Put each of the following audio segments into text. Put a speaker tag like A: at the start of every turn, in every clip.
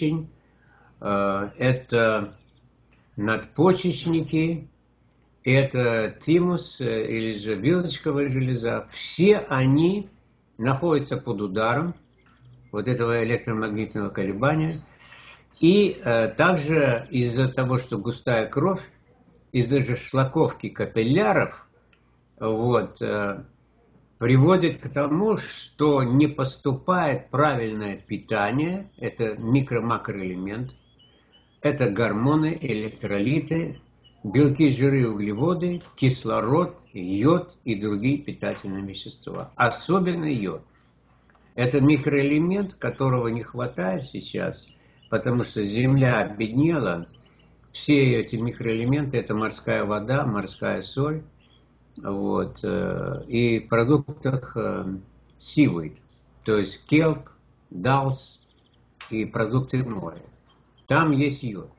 A: печень, это надпочечники, это тимус или же вилочковая железа. Все они находятся под ударом вот этого электромагнитного колебания. И э, также из-за того, что густая кровь, из-за же шлаковки капилляров, вот, э, приводит к тому, что не поступает правильное питание, это микро-макроэлемент, это гормоны, электролиты, белки, жиры, углеводы, кислород, йод и другие питательные вещества. Особенно йод. Это микроэлемент, которого не хватает сейчас, потому что Земля обеднела. Все эти микроэлементы – это морская вода, морская соль. Вот, э, и продуктах seaweed, э, то есть келп, далс и продукты моря. Там есть йод.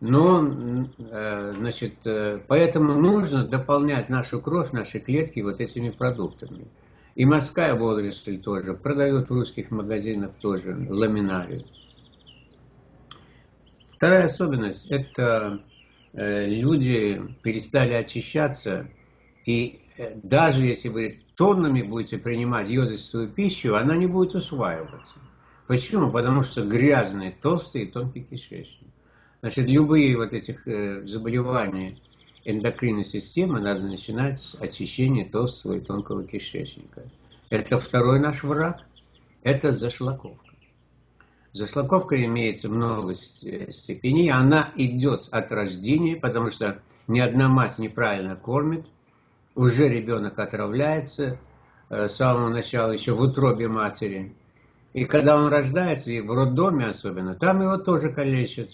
A: Но, э, значит, поэтому нужно дополнять нашу кровь, наши клетки вот этими продуктами. И морская водоросль тоже. Продают в русских магазинах тоже ламинарию. Вторая особенность – это люди перестали очищаться. И э, даже если вы тоннами будете принимать йодистую пищу, она не будет усваиваться. Почему? Потому что грязный, толстый и тонкий кишечник. Значит, любые вот этих э, заболевания – эндокринной системы надо начинать с очищения толстого и тонкого кишечника. Это второй наш враг, это зашлаковка. Зашлаковка имеется много степеней, она идет от рождения, потому что ни одна мать неправильно кормит, уже ребенок отравляется э, с самого начала, еще в утробе матери. И когда он рождается, и в роддоме особенно, там его тоже калечат.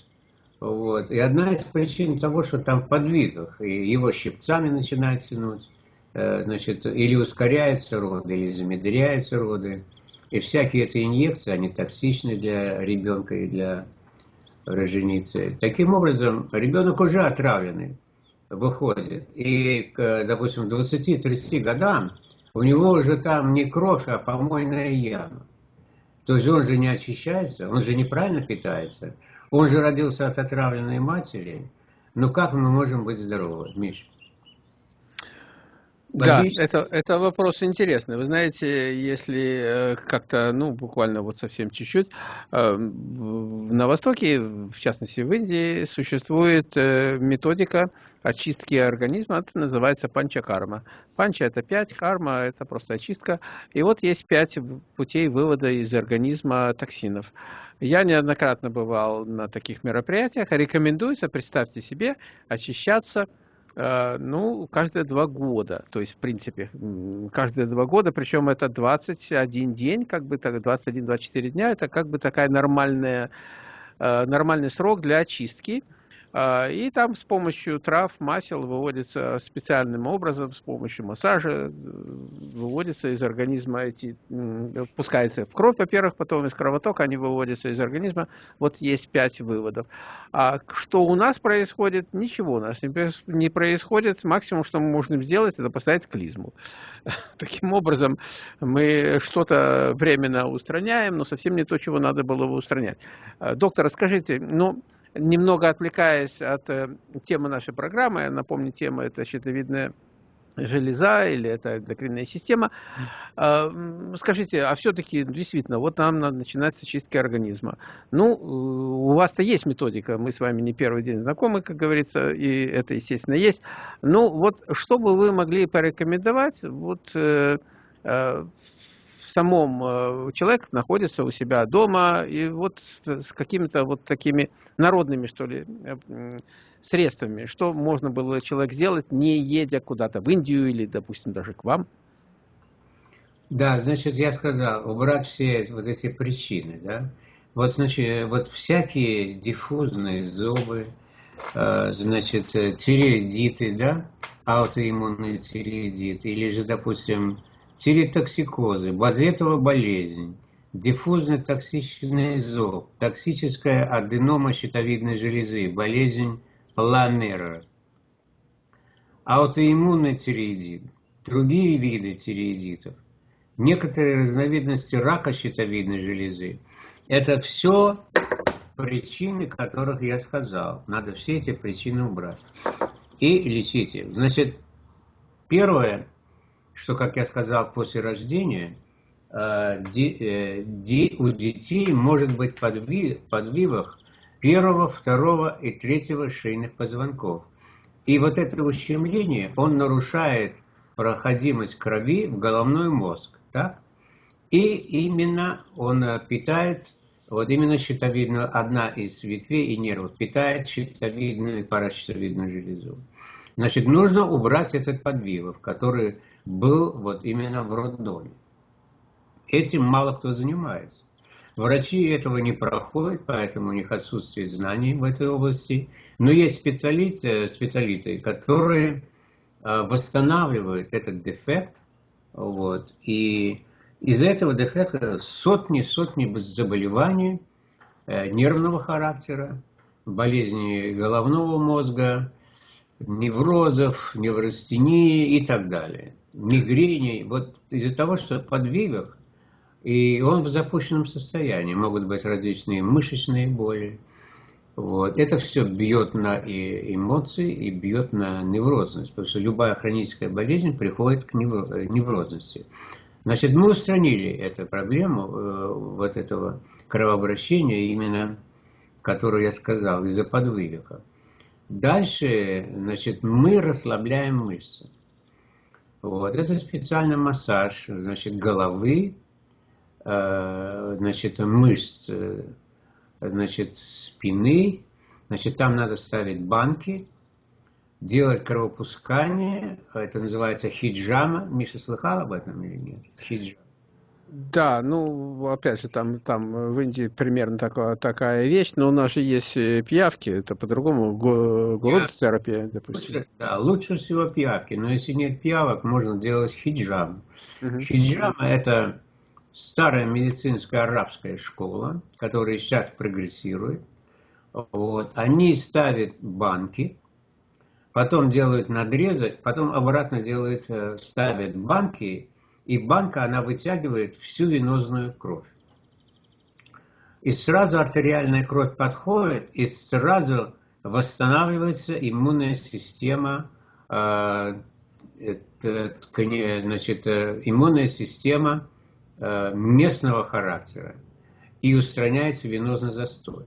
A: Вот. И одна из причин того, что там в подвигах, и его щипцами начинают тянуть, э, значит, или ускоряются роды, или замедряются роды. И всякие эти инъекции, они токсичны для ребенка и для роженицы. Таким образом, ребенок уже отравленный выходит. И, к, допустим, 20-30 годам у него уже там не кровь, а помойная яма. То есть он же не очищается, он же неправильно питается. Он же родился от отравленной матери. Ну как мы можем быть здоровы, Миша?
B: Да, это, это вопрос интересный. Вы знаете, если э, как-то, ну, буквально вот совсем чуть-чуть, э, на Востоке, в частности в Индии, существует э, методика очистки организма, это называется панчакарма. Панча – это пять, карма – это просто очистка. И вот есть пять путей вывода из организма токсинов. Я неоднократно бывал на таких мероприятиях. Рекомендуется, представьте себе, очищаться э, ну, каждые два года. То есть, в принципе, каждые два года, причем это 21 день, как бы так, 21-24 дня, это как бы такая нормальная, э, нормальный срок для очистки. А, и там с помощью трав, масел выводится специальным образом, с помощью массажа, э, выводится из организма эти, пускается в кровь, во-первых, потом из кровотока они выводятся из организма. Вот есть пять выводов. А что у нас происходит? Ничего у нас не происходит. Максимум, что мы можем сделать, это поставить клизму. Таким образом, мы что-то временно устраняем, но совсем не то, чего надо было бы устранять. А, доктор, расскажите, ну, немного отвлекаясь от э, темы нашей программы, напомню, тема это щитовидная железа или это эндокринная система. А, скажите, а все-таки действительно, вот нам надо начинать с очистки организма. Ну, у вас-то есть методика, мы с вами не первый день знакомы, как говорится, и это, естественно, есть. Ну, вот что бы вы могли порекомендовать вот э, э, самом э, человек находится у себя дома, и вот с какими-то вот такими народными, что ли, э, средствами, что можно было человек сделать, не едя куда-то в Индию или, допустим, даже к вам?
A: Да, значит, я сказал, убрать все вот эти причины, да. Вот, значит, вот всякие диффузные зубы, э, значит, тиреидиты, да, аутоиммунные тиреидиты, или же, допустим, тиреотоксикозы, базетова болезнь, диффузный токсичный зоб, токсическая аденома щитовидной железы, болезнь Ланнера, аутоиммунный тиреидит, другие виды тиреидитов, некоторые разновидности рака щитовидной железы. Это все причины, которых я сказал. Надо все эти причины убрать. И лечить их. Значит, первое, что, как я сказал, после рождения – Э, э, у детей может быть подвивах первого, второго и третьего шейных позвонков. И вот это ущемление, он нарушает проходимость крови в головной мозг. Так? И именно он э, питает, вот именно щитовидную, одна из ветвей и нервов, питает щитовидную и паращитовидную железу. Значит, нужно убрать этот подвивов, который был вот именно в роддоме. Этим мало кто занимается. Врачи этого не проходят, поэтому у них отсутствие знаний в этой области. Но есть специалисты, специалисты которые а, восстанавливают этот дефект. Вот, и из этого дефекта сотни-сотни заболеваний э, нервного характера, болезней головного мозга, неврозов, неврастении и так далее. Мигрени. Вот из-за того, что подвигах и он в запущенном состоянии. Могут быть различные мышечные боли. Вот. Это все бьет на и эмоции и бьет на неврозность, потому что любая хроническая болезнь приходит к неврозности. Значит, мы устранили эту проблему э, вот этого кровообращения, именно, которую я сказал, из-за подвывика. Дальше, значит, мы расслабляем мышцы. Вот, это специальный массаж, значит, головы, Э, значит, мышц, э, значит, спины, значит, там надо ставить банки, делать кровопускание, это называется хиджама. Миша слыхал об этом или нет? Хиджама.
B: Да, ну, опять же, там, там в Индии примерно такая, такая вещь, но у нас же есть э, пиявки, это по-другому, грунт-терапия,
A: допустим. Лучше, да, лучше всего пиявки, но если нет пиявок, можно делать хиджам. Угу. Хиджама – это старая медицинская арабская школа, которая сейчас прогрессирует. Вот, они ставят банки, потом делают надрезы, потом обратно делают, э, ставят банки, и банка, она вытягивает всю венозную кровь. И сразу артериальная кровь подходит, и сразу восстанавливается иммунная система, э, значит, э, иммунная система Э, местного характера и устраняется венозный застой.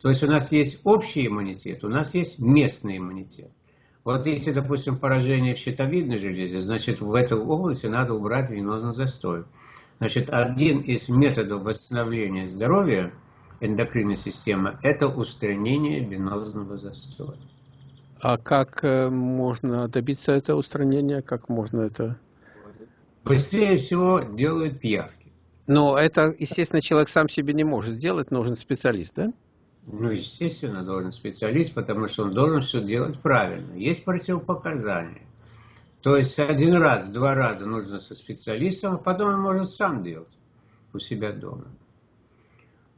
A: То есть у нас есть общий иммунитет, у нас есть местный иммунитет. Вот если, допустим, поражение в щитовидной железе, значит, в этой области надо убрать венозный застой. Значит, один из методов восстановления здоровья эндокринной системы – это устранение венозного застоя.
B: А как э, можно добиться этого устранения? Как можно это
A: быстрее всего делают пиявки.
B: Но это, естественно, человек сам себе не может сделать, нужен специалист, да?
A: Ну, естественно, должен специалист, потому что он должен все делать правильно. Есть противопоказания. То есть один раз, два раза нужно со специалистом, а потом он может сам делать у себя дома.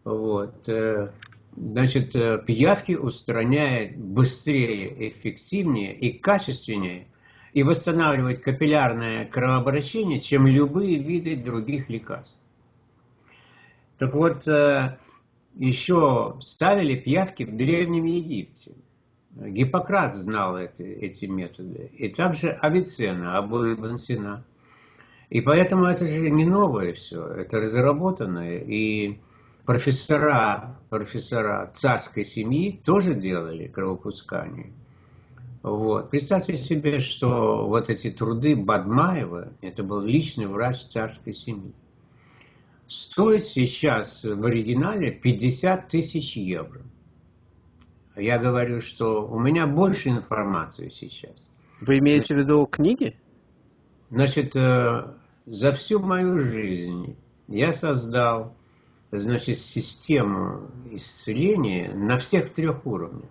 A: Вот. Э, значит, э, пиявки устраняет быстрее, эффективнее и качественнее и восстанавливать капиллярное кровообращение, чем любые виды других лекарств. Так вот, э, еще ставили пиявки в Древнем Египте. Гиппократ знал это, эти методы. И также Авиценна, Абу Ибн Сина. И поэтому это же не новое все, это разработанное. И профессора, профессора царской семьи тоже делали кровопускание. Вот. Представьте себе, что вот эти труды Бадмаева, это был личный врач царской семьи, стоит сейчас в оригинале 50 тысяч евро. Я говорю, что у меня больше информации сейчас.
B: Вы имеете Значит, в виду книги?
A: Значит, э, за всю мою жизнь я создал значит, систему исцеления на всех трех уровнях.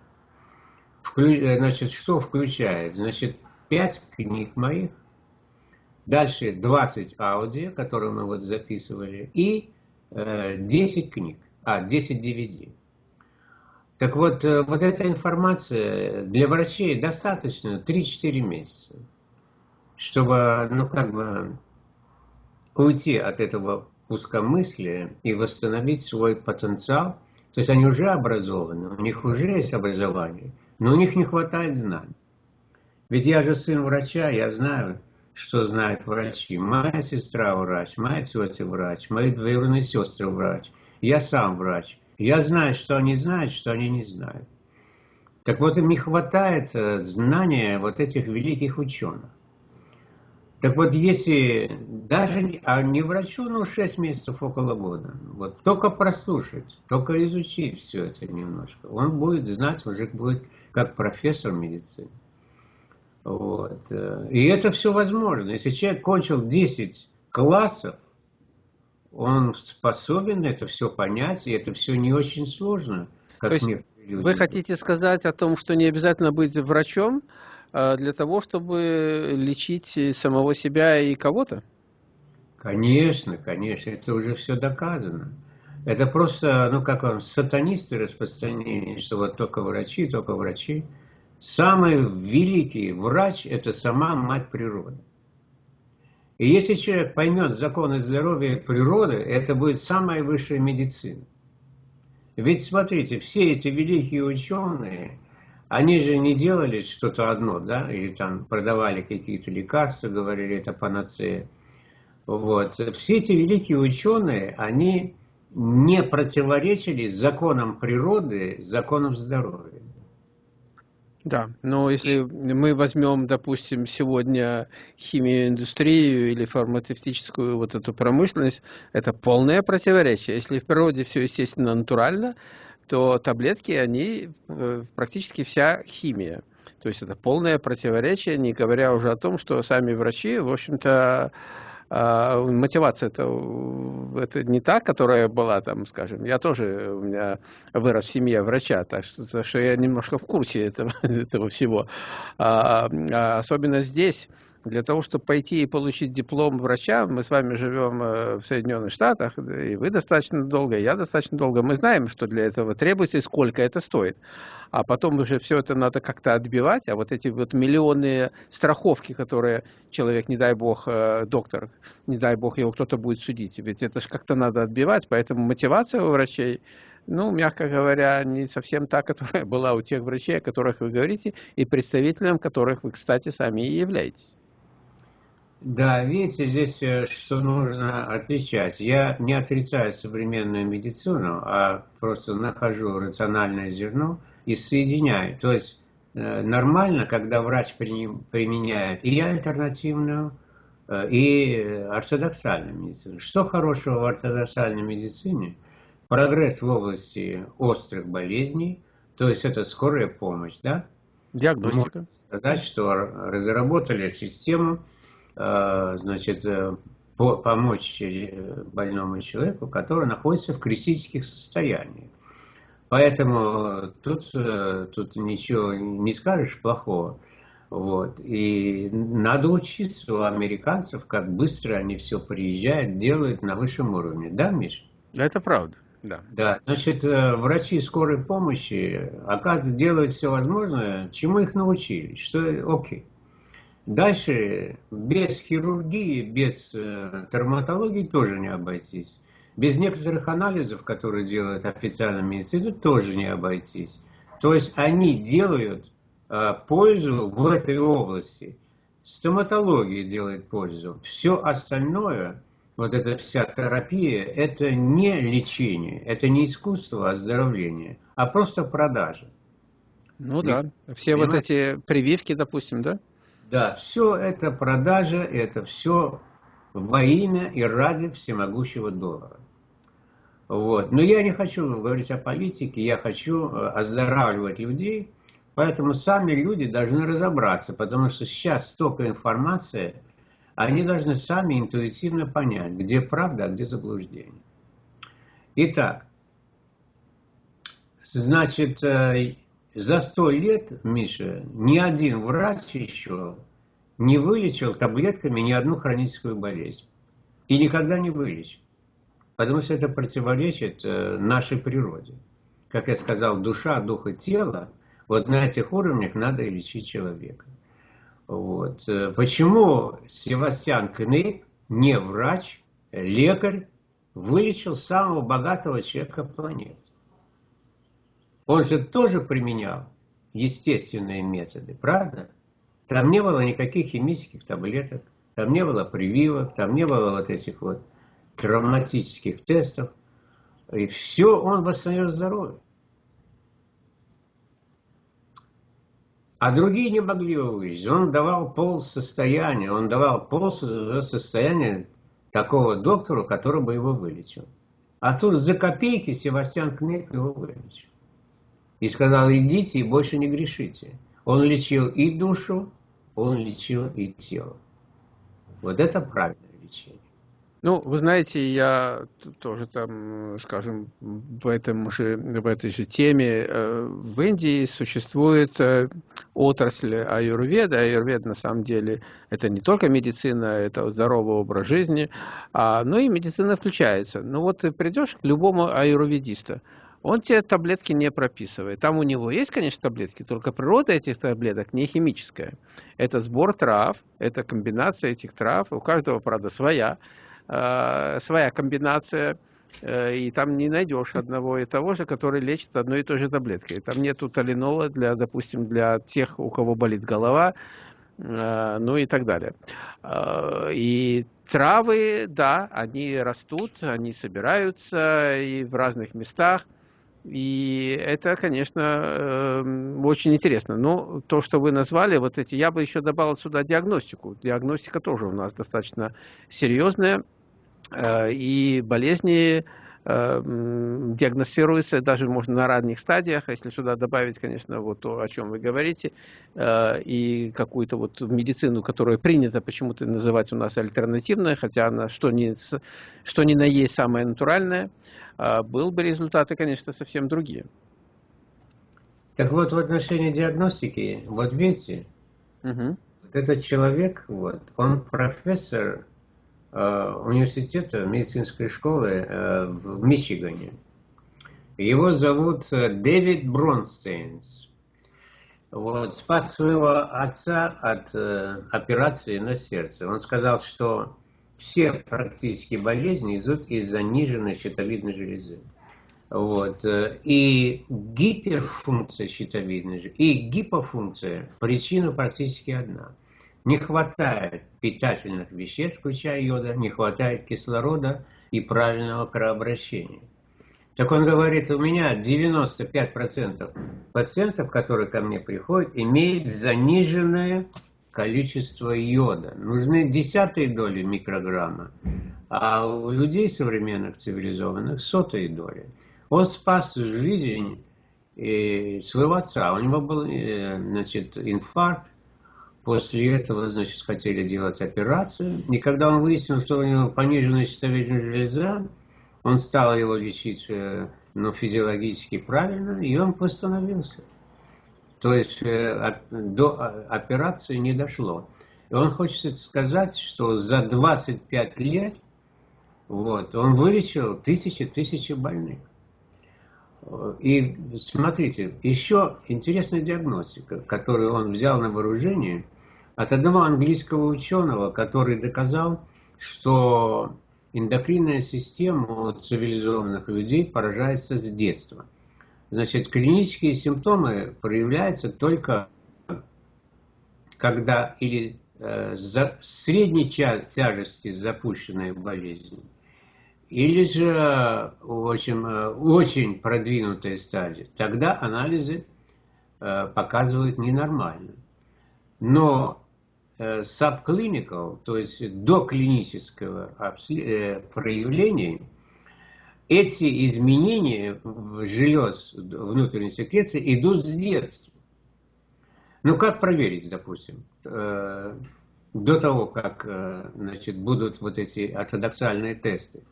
A: Э, значит, что включает? Значит, 5 книг моих, дальше 20 аудио, которые мы вот записывали, и э, 10 книг, а, 10 DVD. Так вот, э, вот эта информация для врачей достаточно 3-4 месяца, чтобы, ну, как бы, уйти от этого пускомыслия и восстановить свой потенциал То есть они уже образованы, у них уже есть образование, но у них не хватает знаний. Ведь я же сын врача, я знаю, что знают врачи. Моя сестра врач, моя тетя врач, мои двоюродные сестры врач. Я сам врач. Я знаю, что они знают, что они не знают. Так вот, им не хватает э, знания вот этих великих ученых. Так вот, если даже а не врачу, ну, 6 месяцев, около года, вот только прослушать, только изучить все это немножко, он будет знать, уже будет как профессор медицины. Вот. Э, и это все возможно. Если человек кончил 10 классов, он способен это все понять, и это все не очень сложно,
B: как То есть Вы хотите сказать о том, что не обязательно быть врачом, а, для того, чтобы лечить самого себя и кого-то?
A: Конечно, конечно, это уже все доказано. Это просто, ну как вам, сатанисты распространение, что вот только врачи, только врачи. Самый великий врач – это сама мать природы. И если человек поймет законы здоровья природы, это будет самая высшая медицина. Ведь смотрите, все эти великие ученые, они же не делали что-то одно, да, или там продавали какие-то лекарства, говорили, это панацея. Вот. Все эти великие ученые, они не противоречили законам природы, законам здоровья.
B: Да, но если мы возьмем, допустим, сегодня химию, индустрию или фармацевтическую вот эту промышленность, это полное противоречие. Если в природе все естественно натурально, то таблетки, они э, практически вся химия. То есть это полное противоречие, не говоря уже о том, что сами врачи, в общем-то, мотивация это, это не та, которая была там, скажем, я тоже, у меня вырос в семье врача, так что, так что я немножко в курсе этого, этого всего. А, а особенно здесь, для того, чтобы пойти и получить диплом врача, мы с вами живем э, в Соединенных Штатах, и вы достаточно долго, я достаточно долго. Мы знаем, что для этого требуется и сколько это стоит. А потом уже все это надо как-то отбивать, а вот эти вот миллионные страховки, которые человек, не дай бог, э, доктор, не дай бог, его кто-то будет судить, ведь это же как-то надо отбивать, поэтому мотивация у врачей ну, мягко говоря, не совсем та, которая была у тех врачей, о которых вы говорите, и представителем которых вы, кстати, сами и являетесь.
A: Да, видите, здесь э, что нужно отличать. Я не отрицаю современную медицину, а просто нахожу рациональное зерно и соединяю. То есть э, нормально, когда врач применяет и альтернативную, э, и ортодоксальную медицину. Что хорошего в ортодоксальной медицине? Прогресс в области острых болезней, то есть это скорая помощь, да?
B: Диагностика. Можно
A: сказать, что разработали систему, значит, э, помочь э, больному человеку, который находится в критических состояниях. Поэтому тут, тут ничего не скажешь плохого. Вот. И надо учиться у американцев, как быстро они все приезжают, делают на высшем уровне. Да, Миш?
B: Это правда. Да.
A: да, значит, врачи скорой помощи, оказывается, делают все возможное, чему их научили, что окей. Дальше без хирургии, без э, травматологии тоже не обойтись. Без некоторых анализов, которые делает официальная медицина, тоже не обойтись. То есть они делают э, пользу в этой области. Стоматология делает пользу. Все остальное, вот эта вся терапия, это не лечение, это не искусство оздоровления, а просто продажа.
B: Ну И, да, все понимаете? вот эти прививки, допустим, да?
A: Да, все это продажа, это все во имя и ради всемогущего доллара. Вот. Но я не хочу говорить о политике, я хочу э, оздоравливать людей, поэтому сами люди должны разобраться, потому что сейчас столько информации, они должны сами интуитивно понять, где правда, а где заблуждение. Итак, значит, э, за сто лет, Миша, ни один врач еще не вылечил таблетками ни одну хроническую болезнь. И никогда не вылечит. Потому что это противоречит э, нашей природе. Как я сказал, душа, дух и тело, вот на этих уровнях надо лечить человека. Вот. Э, почему Севастьян Кнейп, не врач, лекарь, вылечил самого богатого человека планеты? Он же тоже применял естественные методы, правда? Там не было никаких химических таблеток, там не было прививок, там не было вот этих вот травматических тестов. И все он восстановил здоровье. А другие не могли его увидеть. Он давал пол состояния, он давал пол состояния такого доктору, который бы его вылечил. А тут за копейки Севастьян Кнейп его вылечил. И сказал, идите и больше не грешите. Он лечил и душу, он лечил и тело. Вот это правильное лечение.
B: Ну, вы знаете, я тоже там, скажем, в, этом же, в этой же теме, э, в Индии существует э, отрасль аюрведа. Аюрвед на самом деле это не только медицина, это здоровый образ жизни, а, но и медицина включается. Ну вот ты придешь к любому аюрведисту, он тебе таблетки не прописывает. Там у него есть, конечно, таблетки, только природа этих таблеток не химическая. Это сбор трав, это комбинация этих трав, у каждого, правда, своя. Э, своя комбинация, э, и там не найдешь одного и того же, который лечит одной и той же таблеткой. Там нету талинола, для, допустим, для тех, у кого болит голова, э, ну и так далее. И травы, да, они растут, они собираются и в разных местах. И это, конечно, очень интересно. Но то, что вы назвали, вот эти, я бы еще добавил сюда диагностику. Диагностика тоже у нас достаточно серьезная. Э, и болезни э, диагностируются даже можно на ранних стадиях, если сюда добавить, конечно, вот то, о чем вы говорите, э, и какую-то вот медицину, которая принята почему-то называть у нас альтернативной, хотя она что ни, что ни на есть самая натуральная, был бы результаты, конечно, совсем другие.
A: Так вот, в отношении диагностики, вот видите, угу. вот этот человек, вот, он профессор Э, университета, медицинской школы э, в Мичигане. Его зовут э, Дэвид Бронстейнс. Вот, спас своего отца от операции на сердце. Он сказал, что все практически болезни идут из заниженной щитовидной железы. Вот. И гиперфункция щитовидной железы, и гипофункция, причина практически одна – не хватает питательных веществ, включая йода, не хватает кислорода и правильного кровообращения. Так он говорит, у меня 95% пациентов, которые ко мне приходят, имеют заниженное количество йода. Нужны десятые доли микрограмма, а у людей современных цивилизованных сотые доли. Он спас жизнь своего отца. У него был э, значит, инфаркт, После этого, значит, хотели делать операцию. И когда он выяснил, что у него пониженная щитовидная железа, он стал его лечить э, ну, физиологически правильно, и он восстановился. То есть э, до операции не дошло. И он хочет сказать, что за 25 лет вот, он вылечил тысячи-тысячи больных. И смотрите, еще интересная диагностика, которую он взял на вооружение от одного английского ученого, который доказал, что эндокринная система у цивилизованных людей поражается с детства. Значит, клинические симптомы проявляются только когда или э, за, средней тяжести запущенная болезнь, или же в общем, э, очень продвинутая стадия, тогда анализы э, показывают ненормально. Но э, subclinical, то есть до клинического проявления, эти изменения желез внутренней секреции идут с детства. Ну как проверить, допустим, до того, как значит, будут вот эти ортодоксальные тесты?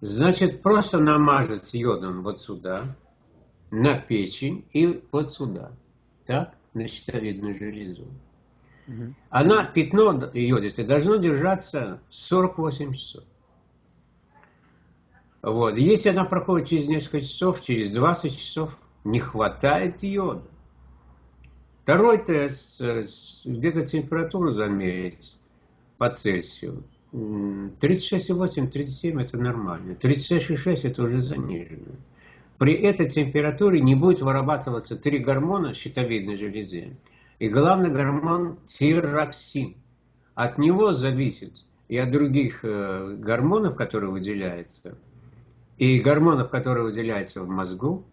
A: Значит, просто намазать йодом вот сюда, на печень и вот сюда. Так? На щитовидную железу. Угу. Она, пятно йодистое, должно держаться 48 часов. Вот. Если она проходит через несколько часов, через 20 часов, не хватает йода. Второй тест, э, где-то температуру замерить по Цельсию. 36,8, 37 это нормально. 36,6 это уже занижено. при этой температуре не будет вырабатываться три гормона щитовидной железы. И главный гормон тироксин. От него зависит и от других э, гормонов, которые выделяются, и гормонов, которые выделяются в мозгу,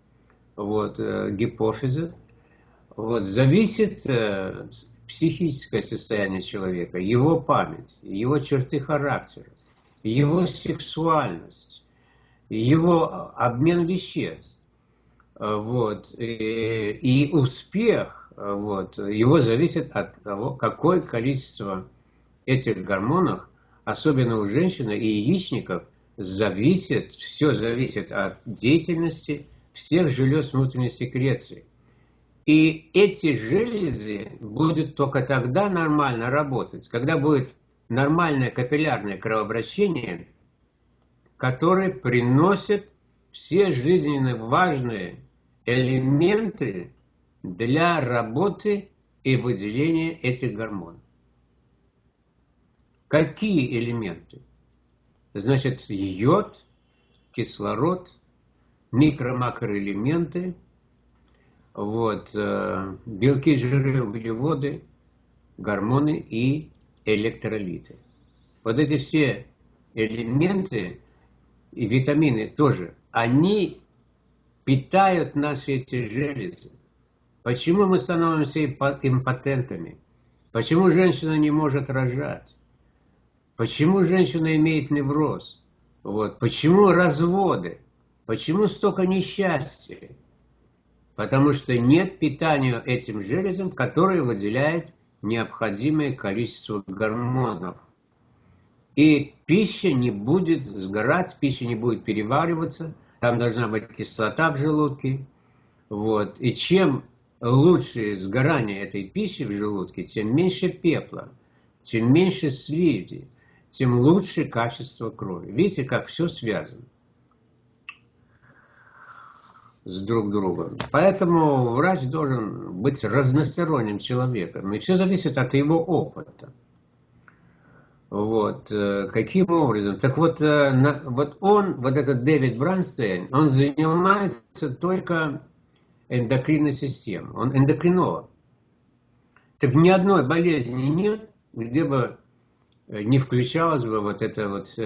A: вот, э, гипофиза, вот, зависит э, психическое состояние человека, его память, его черты характера, его сексуальность, его обмен веществ. Вот, и, и успех вот, его зависит от того, какое количество этих гормонов, особенно у женщины и яичников, зависит, все зависит от деятельности всех желез внутренней секреции. И эти железы будут только тогда нормально работать, когда будет нормальное капиллярное кровообращение, которое приносит все жизненно важные элементы для работы и выделения этих гормонов. Какие элементы? Значит, йод, кислород, микро-макроэлементы, вот, э, белки, жиры, углеводы, гормоны и электролиты. Вот эти все элементы и витамины тоже, они питают наши эти железы. Почему мы становимся импотентами? Почему женщина не может рожать? Почему женщина имеет невроз? Вот. Почему разводы? Почему столько несчастья? Потому что нет питания этим железом, которое выделяет необходимое количество гормонов. И пища не будет сгорать, пища не будет перевариваться, там должна быть кислота в желудке. Вот. И чем лучше сгорание этой пищи в желудке, тем меньше пепла, тем меньше слизи, тем лучше качество крови. Видите, как все связано с друг другом. Поэтому врач должен быть разносторонним человеком. И все зависит от его опыта. Вот. Э, каким образом? Так вот, э, вот он, вот этот Дэвид Бранстейн, он занимается только эндокринной системой. Он эндокринолог. Так ни одной болезни нет, где бы не включалась бы вот эта вот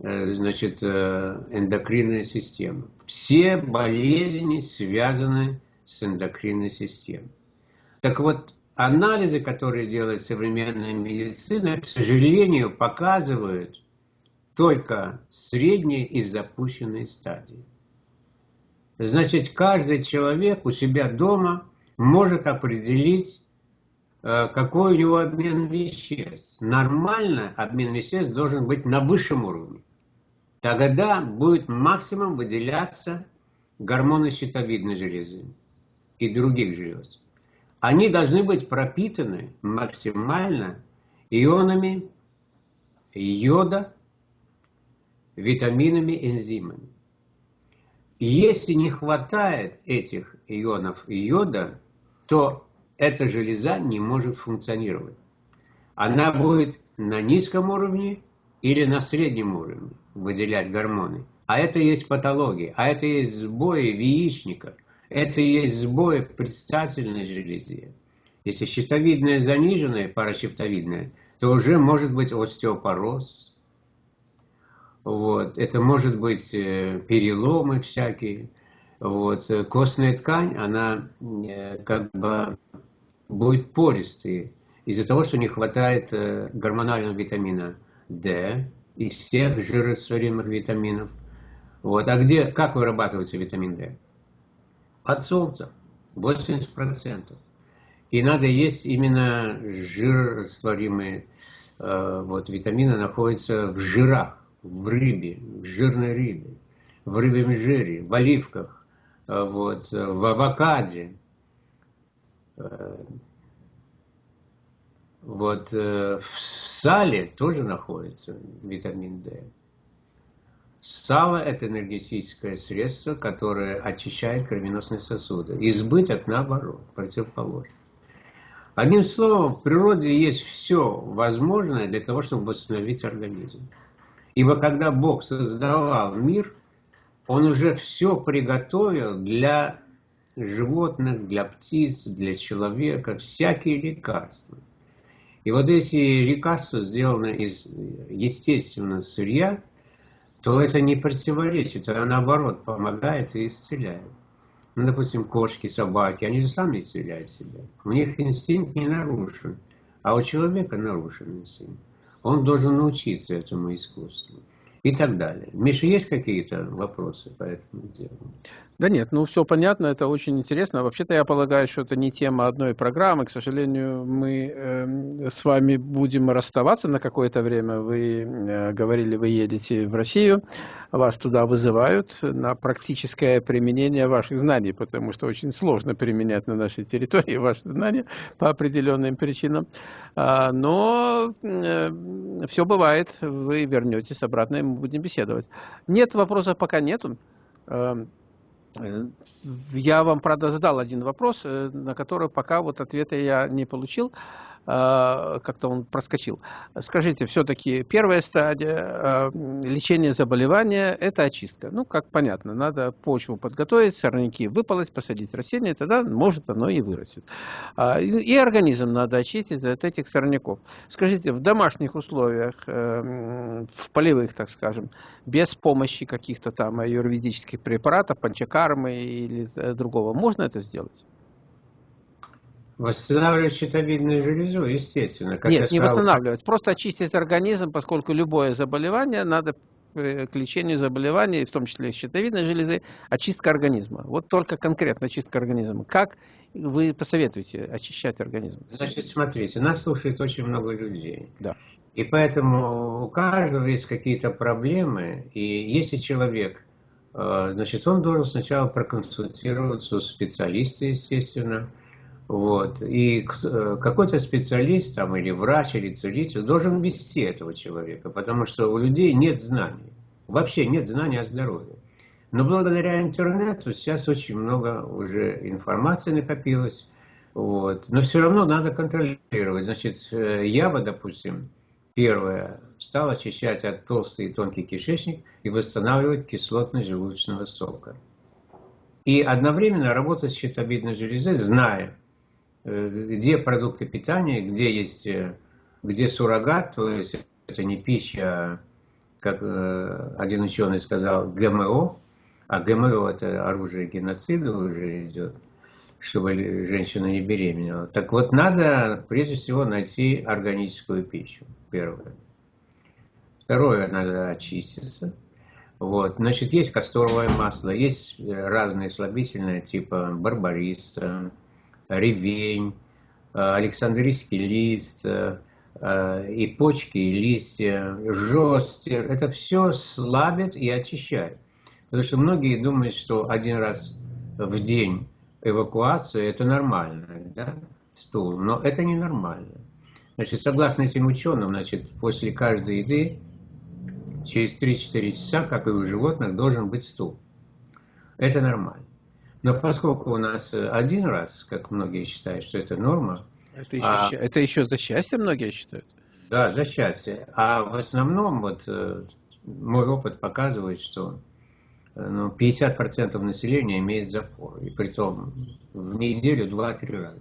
A: Э, значит, э, эндокринная система. Все болезни связаны с эндокринной системой. Так вот, анализы, которые делает современная медицина, к сожалению, показывают только средние и запущенные стадии. Значит, каждый человек у себя дома может определить, э, какой у него обмен веществ. Нормально обмен веществ должен быть на высшем уровне тогда будет максимум выделяться гормоны щитовидной железы и других желез. Они должны быть пропитаны максимально ионами йода, витаминами, энзимами. Если не хватает этих ионов йода, то эта железа не может функционировать. Она будет на низком уровне или на среднем уровне выделять гормоны. А это есть патология, а это есть сбои в яичниках, это есть сбои в предстательной железе. Если щитовидная заниженная, паращептовидная, то уже может быть остеопороз. Вот. Это может быть э, переломы всякие. Вот. Костная ткань, она э, как бы будет пористой из-за того, что не хватает э, гормонального витамина D, из всех жирорастворимых витаминов. Вот. А где, как вырабатывается витамин D? От солнца. 80%. И надо есть именно жирорастворимые э, вот, витамины находятся в жирах, в рыбе, в жирной рыбе, в рыбьем жире, в оливках, вот, в авокаде. Э, вот э, в сале тоже находится витамин D. Сало – это энергетическое средство, которое очищает кровеносные сосуды. Избыток, наоборот, противоположно. Одним словом, в природе есть все возможное для того, чтобы восстановить организм. Ибо когда Бог создавал мир, он уже все приготовил для животных, для птиц, для человека, всякие лекарства. И вот если лекарство сделано из естественного сырья, то это не противоречит, а наоборот помогает и исцеляет. Ну, допустим, кошки, собаки, они же сами исцеляют себя. У них инстинкт не нарушен, а у человека нарушен инстинкт. Он должен научиться этому искусству и так далее. Миша, есть какие-то вопросы по этому делу?
B: Да нет, ну все понятно, это очень интересно. Вообще-то я полагаю, что это не тема одной программы. К сожалению, мы э, с вами будем расставаться на какое-то время. Вы э, говорили, вы едете в Россию, вас туда вызывают на практическое применение ваших знаний, потому что очень сложно применять на нашей территории ваши знания по определенным причинам. А, но э, все бывает, вы вернетесь обратно, мы будем беседовать. Нет вопросов пока нету. Эм, Э, я вам, правда, задал один вопрос, э, на который пока вот ответа я не получил. А, как-то он проскочил. Скажите, все-таки первая стадия а, лечения заболевания – это очистка. Ну, как понятно, надо почву подготовить, сорняки выполоть, посадить растение, тогда может оно и вырастет. А, и организм надо очистить от этих сорняков. Скажите, в домашних условиях, э, в полевых, так скажем, без помощи каких-то там юридических препаратов, панчакармы или э, другого, можно это сделать?
A: Восстанавливать щитовидную железу, естественно.
B: Как Нет, не сказал... восстанавливать, просто очистить организм, поскольку любое заболевание надо э, к лечению заболеваний, в том числе щитовидной железы, очистка организма. Вот только конкретно очистка организма. Как вы посоветуете очищать организм?
A: Значит, смотрите, нас слушает очень много людей.
B: Да.
A: И поэтому у каждого есть какие-то проблемы, и если человек, э, значит, он должен сначала проконсультироваться у специалиста, естественно, вот. И э, какой-то специалист там, или врач, или целитель должен вести этого человека, потому что у людей нет знаний. Вообще нет знаний о здоровье. Но благодаря интернету сейчас очень много уже информации накопилось. Вот. Но все равно надо контролировать. Значит, э, я бы, допустим, первое, стал очищать от толстый и тонкий кишечник и восстанавливать кислотность желудочного сока. И одновременно работать с щитовидной железой, зная, где продукты питания, где есть, э, где суррогат, то есть это не пища, как э, один ученый сказал, ГМО, а ГМО это оружие геноцида уже идет, чтобы женщина не беременела. Так вот, надо прежде всего найти органическую пищу, первое. Второе, надо очиститься. Вот. Значит, есть касторовое масло, есть разные слабительные, типа барбариса, ревень, э, Александрийский лист, э, э, и почки, и листья, жестер. Это все слабит и очищает. Потому что многие думают, что один раз в день эвакуация – это нормально, да, стул. Но это не нормально. Значит, согласно этим ученым, значит, после каждой еды через 3-4 часа, как и у животных, должен быть стул. Это нормально. Но поскольку у нас э, один раз, как многие считают, что это норма...
B: Это еще, а, это еще за счастье многие считают?
A: Да, за счастье. А в основном вот э, мой опыт показывает, что э, ну, 50% населения имеет запор. И при том в неделю 2-3 раза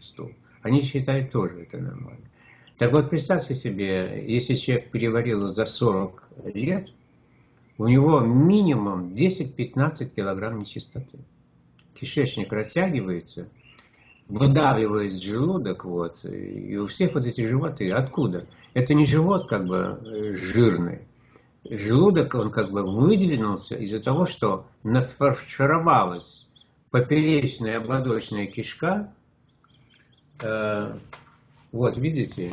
A: стул. Они считают тоже это нормально. Так вот, представьте себе, если человек переварил за 40 лет, у него минимум 10-15 килограмм нечистоты кишечник растягивается, выдавливает желудок, вот, и у всех вот эти животы, откуда? Это не живот как бы э, жирный, желудок, он как бы выдвинулся из-за того, что нафаршировалась поперечная ободочная кишка, э, вот, видите,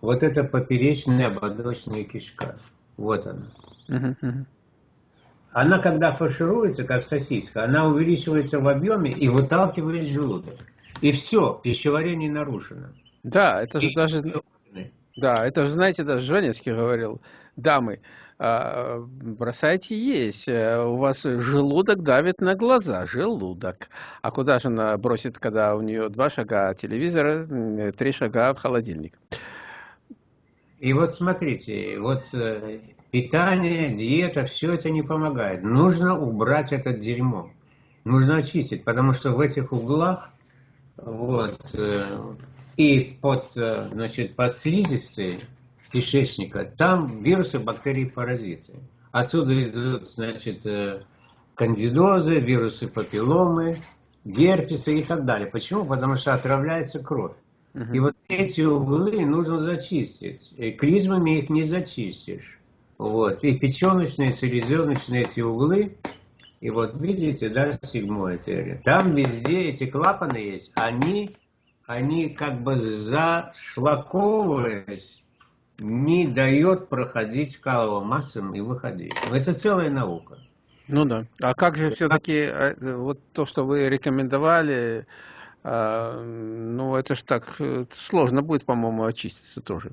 A: вот это поперечная ободочная кишка, вот она. Uh -huh. Она, когда фаршируется, как сосиска, она увеличивается в объеме и выталкивает желудок. И все, пищеварение нарушено.
B: Да, это же и даже... Да, это же, знаете, даже Жванецкий говорил, дамы, а, бросайте есть, э, у вас желудок давит на глаза, желудок. А куда же она бросит, когда у нее два шага телевизора, три шага в холодильник?
A: И вот смотрите, вот э, питание, диета, все это не помогает. Нужно убрать это дерьмо. Нужно очистить, потому что в этих углах вот, э, и под, э, значит, под слизистой кишечника, там вирусы, бактерии, паразиты. Отсюда идут, значит, кандидозы, вирусы папилломы, герпесы и так далее. Почему? Потому что отравляется кровь. И вот эти углы нужно зачистить. И клизмами их не зачистишь. Вот. И печеночные, селезеночные эти углы. И вот видите, да, седьмой артерия. Там везде эти клапаны есть. Они, они как бы зашлаковываясь, не дает проходить каловым массам и выходить. Это целая наука.
B: Ну да. А как же все-таки э, вот то, что вы рекомендовали, а, ну, это ж так э, сложно будет, по-моему, очиститься тоже.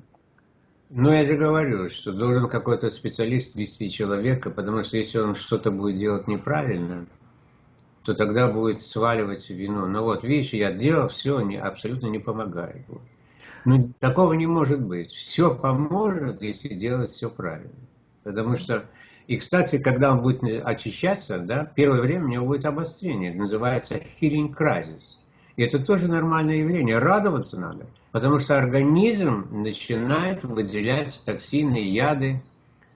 A: Ну, я же говорю, что должен какой-то специалист вести человека, потому что если он что-то будет делать неправильно, то тогда будет сваливать вину. Но вот, видишь, я делал все, не, абсолютно не помогает. Ну, такого не может быть. Все поможет, если делать все правильно. Потому что, и, кстати, когда он будет очищаться, да, первое время у него будет обострение, называется healing crisis. И это тоже нормальное явление. Радоваться надо, потому что организм начинает выделять токсины, яды,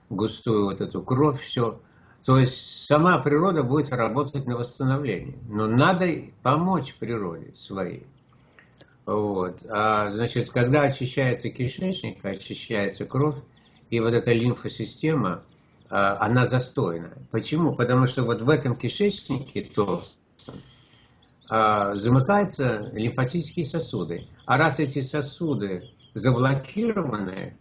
A: густую вот эту кровь, все. То есть сама природа будет работать на восстановление. Но надо помочь природе своей. Вот. А, значит, когда очищается кишечник, очищается кровь, и вот эта лимфосистема, а, она застойна. Почему? Потому что вот в этом кишечнике толстом замыкаются лимфатические сосуды. А раз эти сосуды заблокированы,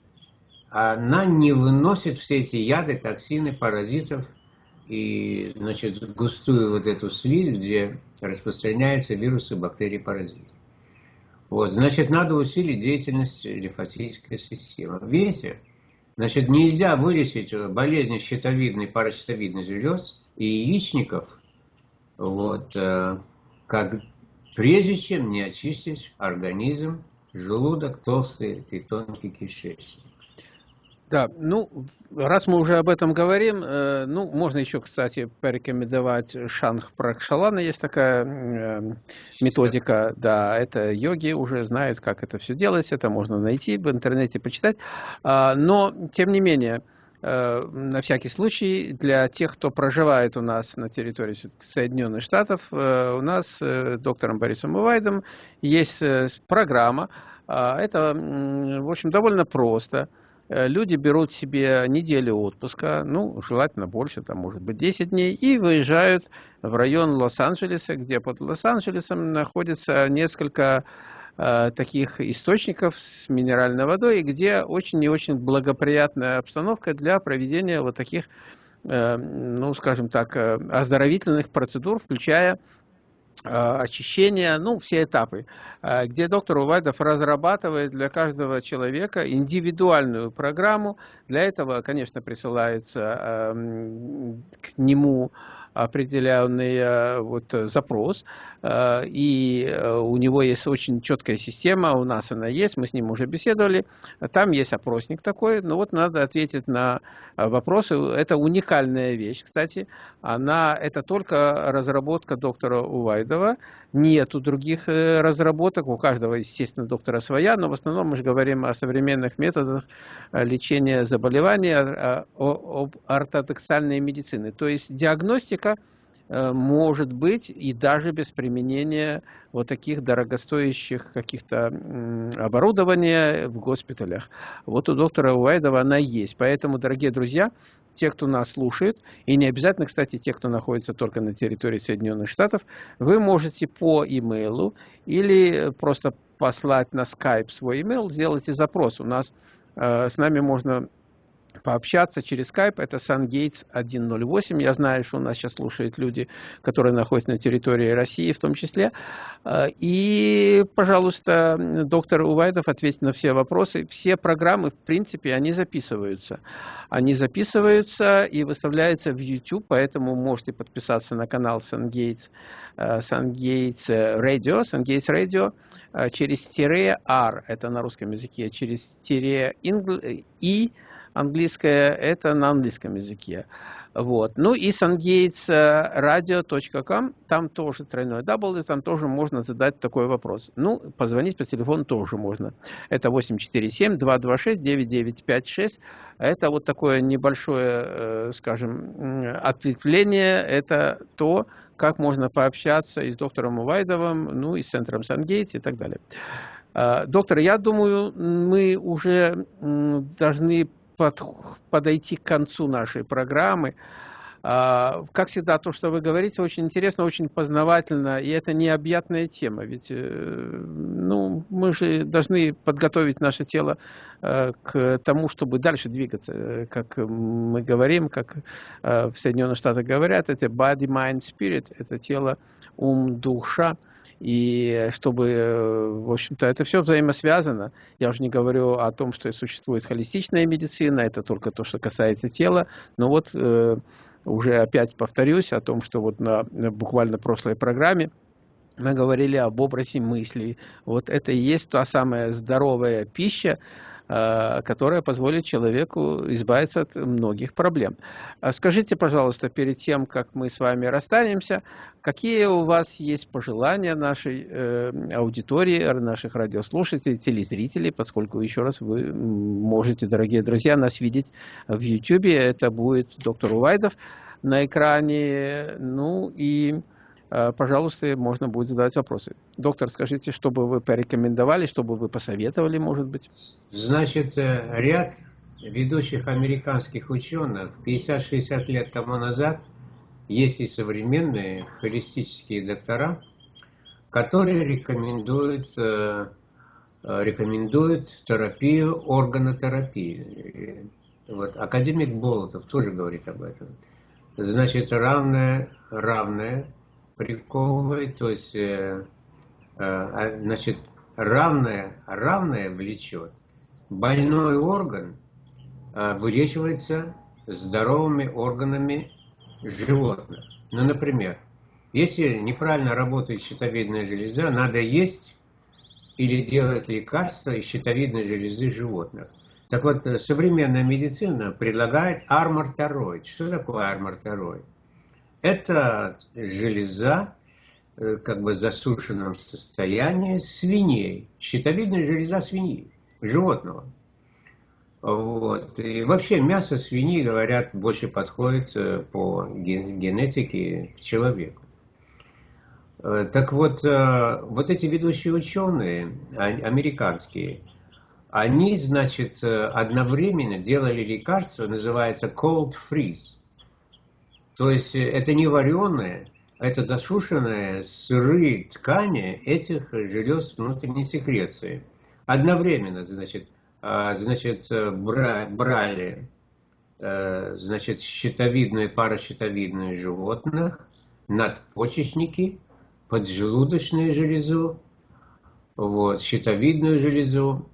A: она не выносит все эти яды, токсины, паразитов и значит, густую вот эту слизь, где распространяются вирусы, бактерии, паразиты. Вот, значит, надо усилить деятельность лимфатической системы. Видите? Значит, нельзя вылечить болезни щитовидной, паращитовидной желез и яичников, вот, э, как прежде чем не очистить организм, желудок, толстый и тонкий кишечник.
B: Да, ну, раз мы уже об этом говорим, э, ну, можно еще, кстати, порекомендовать Шанх Пракшалана, есть такая э, методика, да, это йоги уже знают, как это все делать, это можно найти в интернете, почитать, а, но, тем не менее, Э, на всякий случай, для тех, кто проживает у нас на территории Соединенных Штатов, э, у нас э, доктором Борисом Увайдом есть программа. А, это, в общем, довольно просто. Люди берут себе неделю отпуска, ну, желательно больше, там, может быть, 10 дней, и выезжают в район Лос-Анджелеса, где под Лос-Анджелесом находится несколько Э, таких источников с минеральной водой, где очень и очень благоприятная обстановка для проведения вот таких, э, ну, скажем так, э, оздоровительных процедур, включая очищение, ну, все этапы, где доктор Увайдов разрабатывает для каждого человека индивидуальную программу. Для этого, конечно, присылается к нему определенный вот, запрос, Э, и э, у него есть очень четкая система, у нас она есть, мы с ним уже беседовали, там есть опросник такой, но вот надо ответить на э, вопросы, это уникальная вещь, кстати, она, это только разработка доктора Увайдова, нету других разработок, у каждого, естественно, доктора своя, но в основном мы же говорим о современных методах лечения заболеваний, об ортодоксальной медицины, то есть диагностика – Э, может быть и даже без применения вот таких дорогостоящих каких-то оборудования в госпиталях. Вот у доктора Уайдова она есть. Поэтому, дорогие друзья, те, кто нас слушает, и не обязательно, кстати, те, кто находится только на территории Соединенных Штатов, вы можете по имейлу или просто послать на Skype свой имейл, сделайте запрос. У нас э, с нами можно пообщаться через Skype. Это SunGates 108. Я знаю, что у нас сейчас слушают люди, которые находятся на территории России в том числе. А, и, пожалуйста, доктор Увайдов ответит на все вопросы. Все программы, в принципе, они записываются. Они записываются и выставляются в YouTube, поэтому можете подписаться на канал SunGates, SunGates Radio, SunGates Radio через тире R, это на русском языке, через тире и английское, это на английском языке. Вот. Ну и sungatesradio.com, там тоже тройной W, там тоже можно задать такой вопрос. Ну, позвонить по телефону тоже можно. Это 847-226-9956. Это вот такое небольшое, э, скажем, ответвление. Это то, как можно пообщаться и с доктором Увайдовым, ну и с центром Сангейтс и так далее. Э, доктор, я думаю, мы уже должны под, подойти к концу нашей программы. А, как всегда, то, что вы говорите, очень интересно, очень познавательно, и это необъятная тема, ведь э, ну, мы же должны подготовить наше тело э, к тому, чтобы дальше двигаться, как мы говорим, как э, в Соединенных Штатах говорят, это body, mind, spirit, это тело, ум, душа и чтобы, в общем-то, это все взаимосвязано. Я уже не говорю о том, что существует холистичная медицина, это только то, что касается тела, но вот э, уже опять повторюсь о том, что вот на, на буквально прошлой программе мы говорили об образе мыслей. Вот это и есть та самая здоровая пища, которая позволит человеку избавиться от многих проблем. А скажите, пожалуйста, перед тем, как мы с вами расстанемся, какие у вас есть пожелания нашей э, аудитории, наших радиослушателей, телезрителей, поскольку, еще раз, вы можете, дорогие друзья, нас видеть в YouTube, это будет доктор Увайдов на экране, ну и Э, пожалуйста, можно будет задать вопросы. Доктор, скажите, что бы вы порекомендовали, что бы вы посоветовали, может быть?
A: Значит, э, ряд ведущих американских ученых 50-60 лет тому назад есть и современные холистические доктора, которые рекомендуют, э, рекомендуют терапию, органотерапии. Вот. Академик Болотов тоже говорит об этом. Значит, равное, равное приковывает, то есть, э, э, значит, равное, равное влечет. Больной орган э, вылечивается здоровыми органами животных. Ну, например, если неправильно работает щитовидная железа, надо есть или делать лекарства из щитовидной железы животных. Так вот, э, современная медицина предлагает армортороид. Что такое армортороид? Это железа, э, как бы засушенном состоянии свиней, щитовидная железа свиньи, животного. Вот. И вообще мясо свиньи, говорят, больше подходит э, по генетике к человеку. Э, так вот, вот эти ведущие ученые, а, американские, они, значит, одновременно делали лекарство, называется cold freeze. То есть э, это не вареные, это засушенные сырые ткани этих желез внутренней секреции. Одновременно, значит, а, значит брали э, значит, щитовидные, паращитовидные животных, надпочечники, поджелудочную железу, вот, щитовидную железу,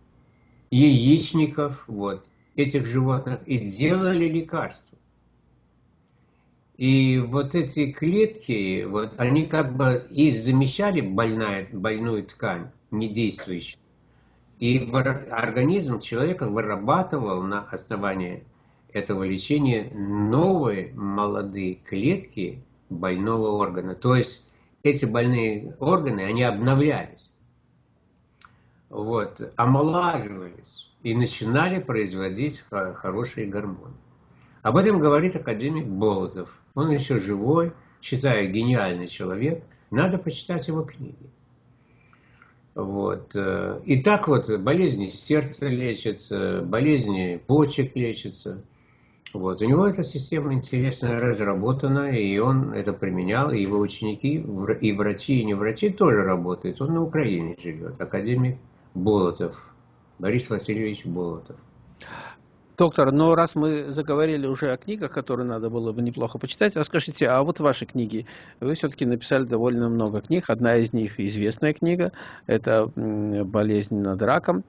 A: яичников, вот, этих животных, и делали лекарства. И вот эти клетки, вот, они как бы и замещали больная, больную ткань, недействующую. И организм человека вырабатывал на основании этого лечения новые молодые клетки больного органа. То есть эти больные органы, они обновлялись, вот, омолаживались и начинали производить хорошие гормоны. Об этом говорит академик Болотов. Он еще живой, считаю, гениальный человек. Надо почитать его книги. Вот. Э, и так вот болезни сердца лечатся, болезни почек лечатся. Вот. У него эта система интересно разработана, и он это применял, и его ученики, и врачи, и не врачи тоже работают. Он на Украине живет, академик Болотов, Борис Васильевич Болотов.
B: Доктор, но раз мы заговорили уже о книгах, которые надо было бы неплохо почитать, расскажите, а вот ваши книги, вы все-таки написали довольно много книг, одна из них известная книга, это «Болезнь над раком»,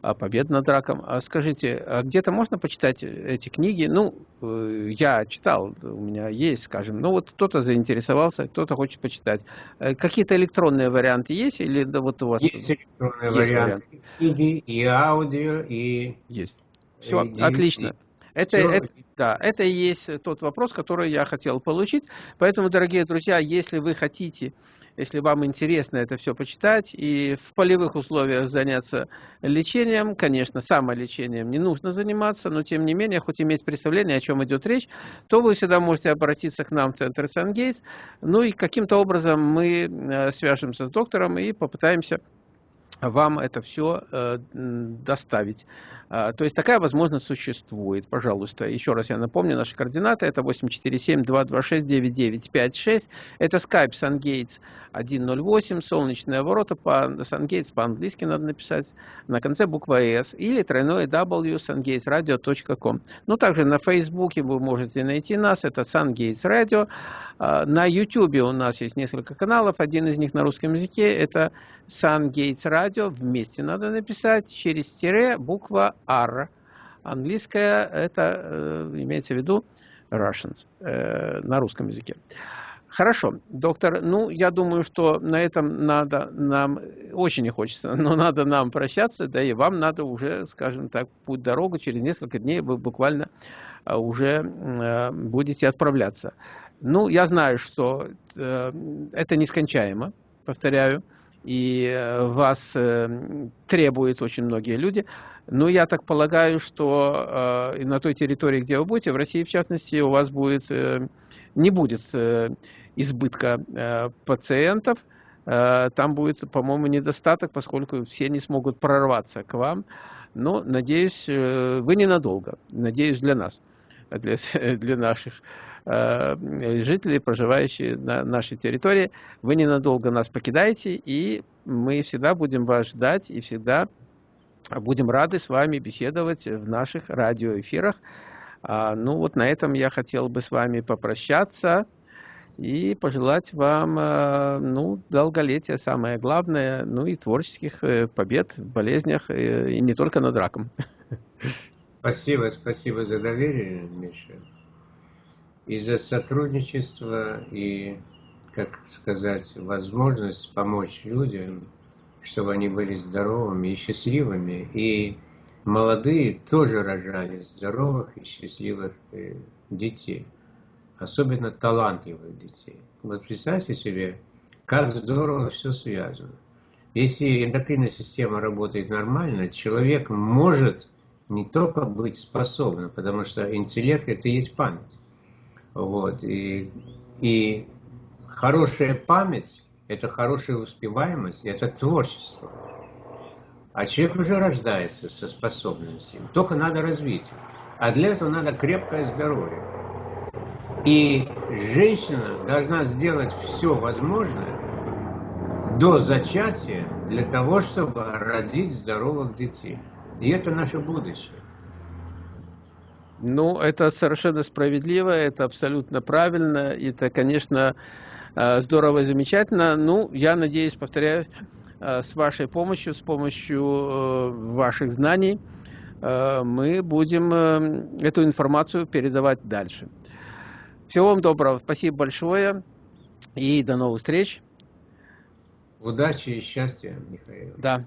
B: а победа над раком. А скажите, а где-то можно почитать эти книги? Ну, э, я читал, у меня есть, скажем, ну вот кто-то заинтересовался, кто-то хочет почитать. Э, какие-то электронные варианты есть или да, вот у вас?
A: Есть электронные есть варианты, вариант. книги, и аудио, и...
B: Есть. Все, отлично. Это, это, да, это и есть тот вопрос, который я хотел получить. Поэтому, дорогие друзья, если вы хотите если вам интересно это все почитать и в полевых условиях заняться лечением, конечно, самолечением не нужно заниматься, но тем не менее, хоть иметь представление, о чем идет речь, то вы всегда можете обратиться к нам в Центр Сангейтс, ну и каким-то образом мы э, свяжемся с доктором и попытаемся вам это все э, доставить. А, то есть такая возможность существует. Пожалуйста, еще раз я напомню, наши координаты это 847-226-9956. Это Skype SunGates 108, солнечные ворота по SunGates по-английски надо написать, на конце буква S, или тройное W sungatesradio.com. Ну, также на Фейсбуке вы можете найти нас, это SunGates Radio. А, на YouTube у нас есть несколько каналов, один из них на русском языке, это SunGates Radio, вместе надо написать, через тире буква R. Английская, это э, имеется в виду Russians э, на русском языке. Хорошо, доктор, ну, я думаю, что на этом надо нам, очень не хочется, но надо нам прощаться, да и вам надо уже, скажем так, путь дорогу, через несколько дней вы буквально э, уже э, будете отправляться. Ну, я знаю, что э, это нескончаемо, повторяю, и вас требуют очень многие люди. Но я так полагаю, что на той территории, где вы будете, в России в частности, у вас будет, не будет избытка э, пациентов, э, там будет, по-моему, недостаток, поскольку все не смогут прорваться к вам. Но, надеюсь, э, вы ненадолго, надеюсь, для нас, для, для наших жителей, проживающих на нашей территории. Вы ненадолго нас покидаете, и мы всегда будем вас ждать, и всегда будем рады с вами беседовать в наших радиоэфирах. А, ну вот на этом я хотел бы с вами попрощаться и пожелать вам э, ну, долголетия, самое главное, ну и творческих э, побед в болезнях, э, и не только над раком.
A: Спасибо, спасибо за доверие, Миша, и за сотрудничество, и, как сказать, возможность помочь людям, чтобы они были здоровыми и счастливыми, и молодые тоже рожали здоровых и счастливых детей особенно талантливых детей. Вот представьте себе, как здорово все связано. Если эндокринная система работает нормально, человек может не только быть способным, потому что интеллект это и есть память. Вот. И, и хорошая память – это хорошая успеваемость, это творчество. А человек уже рождается со способностями, только надо развить. А для этого надо крепкое здоровье. И женщина должна сделать все возможное до зачатия для того, чтобы родить здоровых детей. И это наше будущее.
B: Ну, это совершенно справедливо, это абсолютно правильно, это, конечно, э, здорово и замечательно. Ну, я надеюсь, повторяю, э, с вашей помощью, с помощью э, ваших знаний, мы будем эту информацию передавать дальше. Всего вам доброго. Спасибо большое. И до новых встреч.
A: Удачи и счастья, Михаил.
B: Да.